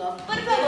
Por favor.